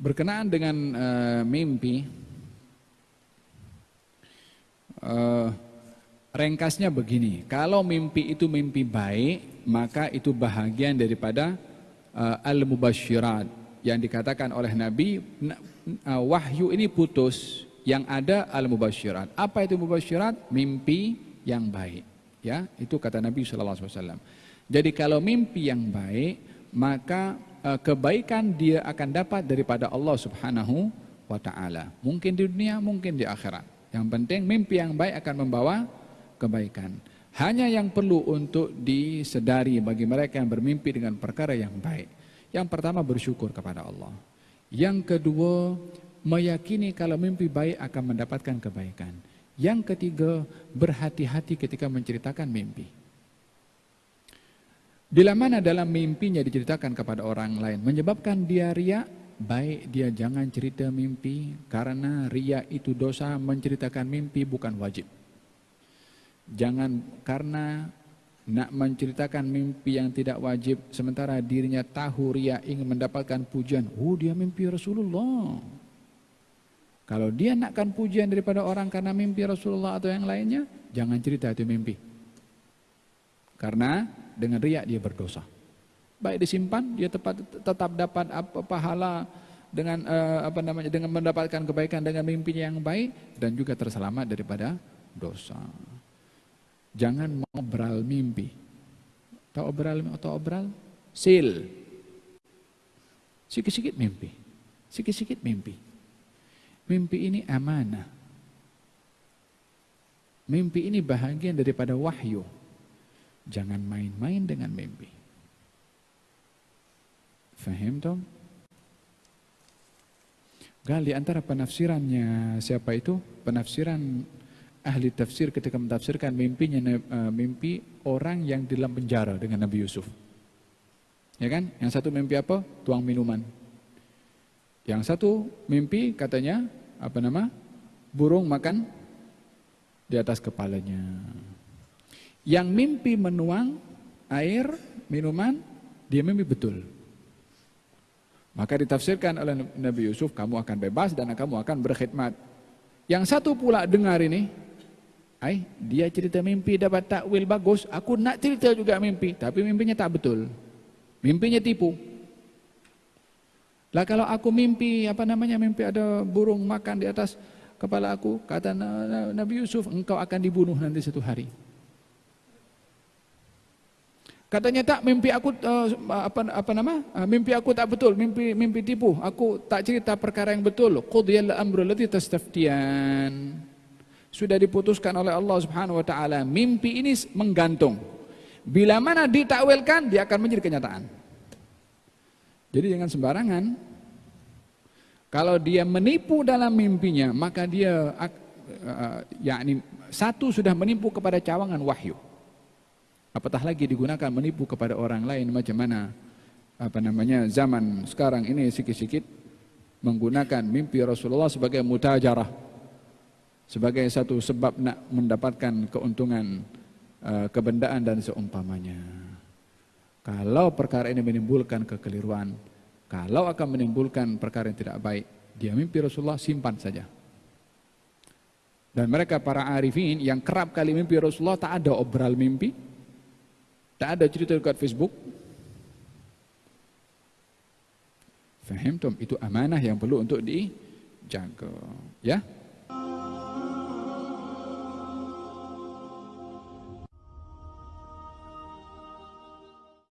Berkenaan dengan uh, mimpi, uh, ringkasnya begini, kalau mimpi itu mimpi baik, maka itu bahagian daripada uh, al-mubasyirat yang dikatakan oleh Nabi, uh, wahyu ini putus, yang ada al-mubasyirat. Apa itu mubasyirat? Mimpi yang baik. Ya, itu kata Nabi SAW. Jadi kalau mimpi yang baik, maka Eh, kebaikan dia akan dapat daripada Allah Subhanahu wa taala. Mungkin di dunia, mungkin di akhirat. Yang penting mimpi yang baik akan membawa kebaikan. Hanya yang perlu untuk disedari bagi mereka yang bermimpi dengan perkara yang baik. Yang pertama bersyukur kepada Allah. Yang kedua meyakini kalau mimpi baik akan mendapatkan kebaikan. Yang ketiga berhati-hati ketika menceritakan mimpi. Bila mana dalam mimpinya diceritakan kepada orang lain menyebabkan dia riak, baik dia jangan cerita mimpi karena riak itu dosa menceritakan mimpi bukan wajib. Jangan karena nak menceritakan mimpi yang tidak wajib sementara dirinya tahu riak ingin mendapatkan pujian. Oh dia mimpi Rasulullah. Kalau dia nakkan pujian daripada orang karena mimpi Rasulullah atau yang lainnya, jangan cerita itu mimpi. Karena dengan riak dia berdosa. Baik disimpan dia tetap tetap dapat apa pahala dengan uh, apa namanya dengan mendapatkan kebaikan dengan mimpinya yang baik dan juga terselamat daripada dosa. Jangan mengobral mimpi. Tahu obral atau obral? Sil. Sikit-sikit mimpi. Sikit-sikit mimpi. Mimpi ini amanah. Mimpi ini bahagian daripada wahyu. Jangan main-main dengan mimpi. Fahim dong? Gali antara penafsirannya siapa itu? Penafsiran ahli tafsir ketika mentafsirkan mimpinya uh, mimpi orang yang di dalam penjara dengan Nabi Yusuf. Ya kan? Yang satu mimpi apa? Tuang minuman. Yang satu mimpi katanya apa nama? Burung makan di atas kepalanya. Yang mimpi menuang air, minuman, dia mimpi betul. Maka ditafsirkan oleh Nabi Yusuf, kamu akan bebas dan kamu akan berkhidmat. Yang satu pula dengar ini, dia cerita mimpi dapat takwil bagus, aku nak cerita juga mimpi, tapi mimpinya tak betul. Mimpinya tipu. Lah kalau aku mimpi, apa namanya mimpi ada burung makan di atas kepala aku, kata Nabi Yusuf, engkau akan dibunuh nanti satu hari. Katanya tak mimpi aku uh, apa apa nama? Uh, mimpi aku tak betul, mimpi mimpi tipu. Aku tak cerita perkara yang betul. Qudiyal amru allati tastaftiyan. Sudah diputuskan oleh Allah Subhanahu wa taala. Mimpi ini menggantung. Bila mana ditakwilkan, dia akan menjadi kenyataan. Jadi jangan sembarangan. Kalau dia menipu dalam mimpinya, maka dia uh, yakni satu sudah menipu kepada cawangan wahyu. Apatah lagi digunakan menipu kepada orang lain macam mana apa namanya zaman sekarang ini sikit-sikit menggunakan mimpi Rasulullah sebagai mutajarah sebagai satu sebab nak mendapatkan keuntungan uh, kebendaan dan seumpamanya. Kalau perkara ini menimbulkan kekeliruan, kalau akan menimbulkan perkara yang tidak baik, dia mimpi Rasulullah simpan saja. Dan mereka para arifin yang kerap kali mimpi Rasulullah tak ada obral mimpi, Tak ada cerita dekat Facebook. Faham tom? Itu amanah yang perlu untuk dijaga. Ya?